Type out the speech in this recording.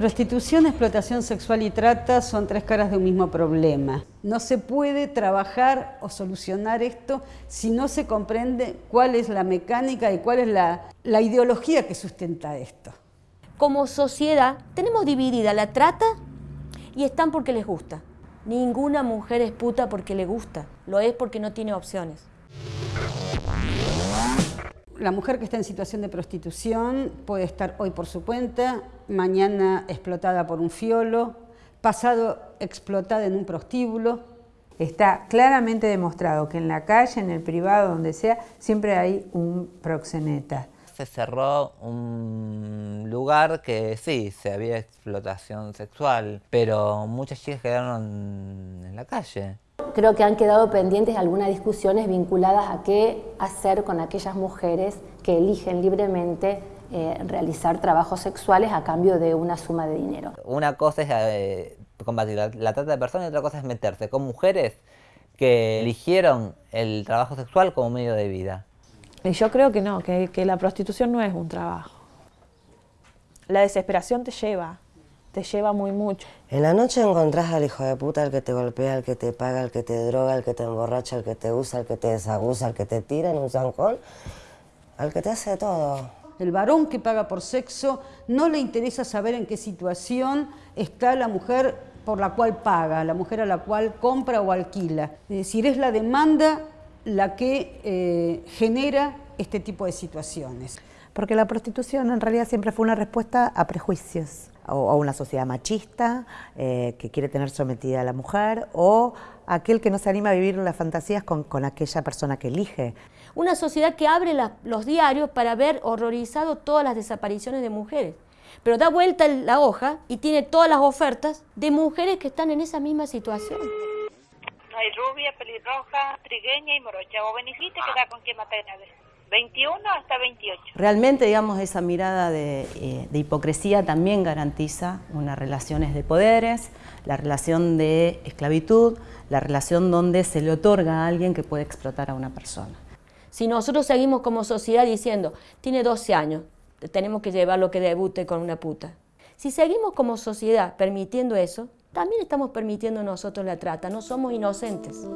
Prostitución, explotación sexual y trata son tres caras de un mismo problema. No se puede trabajar o solucionar esto si no se comprende cuál es la mecánica y cuál es la, la ideología que sustenta esto. Como sociedad tenemos dividida la trata y están porque les gusta. Ninguna mujer es puta porque le gusta, lo es porque no tiene opciones. La mujer que está en situación de prostitución puede estar hoy por su cuenta, mañana explotada por un fiolo, pasado explotada en un prostíbulo. Está claramente demostrado que en la calle, en el privado, donde sea, siempre hay un proxeneta. Se cerró un lugar que sí, se había explotación sexual, pero muchas chicas quedaron en la calle. Creo que han quedado pendientes algunas discusiones vinculadas a qué hacer con aquellas mujeres que eligen libremente eh, realizar trabajos sexuales a cambio de una suma de dinero. Una cosa es eh, combatir la, trata de personas y otra cosa es meterse con mujeres que eligieron el trabajo sexual como medio de vida. Y yo creo que no, que, que la prostitución no es un trabajo. La desesperación te lleva, te lleva muy mucho. En la noche encontrás al hijo de puta, al que te golpea, al que te paga, al que te droga, al que te emborracha, al que te usa, al que te desaguza, al que te tira en un zancón, al que te hace todo. El varón que paga por sexo no le interesa saber en qué situación está la mujer por la cual paga, la mujer a la cual compra o alquila. Es decir, es la demanda la que eh, genera este tipo de situaciones. Porque la prostitución en realidad siempre fue una respuesta a prejuicios o a una sociedad machista eh, que quiere tener sometida a la mujer o aquel que no se anima a vivir las fantasías con, con aquella persona que elige. Una sociedad que abre la, los diarios para ver horrorizado todas las desapariciones de mujeres, pero da vuelta la hoja y tiene todas las ofertas de mujeres que están en esa misma situación. Hay rubia, pelirroja, trigueña y morocha. ¿Vos venís y te quedás con quién matar 21 hasta 28. Realmente, digamos, esa mirada de, eh, de, hipocresía también garantiza unas relaciones de poderes, la relación de esclavitud, la relación donde se le otorga a alguien que puede explotar a una persona. Si nosotros seguimos como sociedad diciendo, tiene 12 años, tenemos que llevarlo que debute con una puta. Si seguimos como sociedad permitiendo eso, también estamos permitiendo nosotros la trata, no somos inocentes.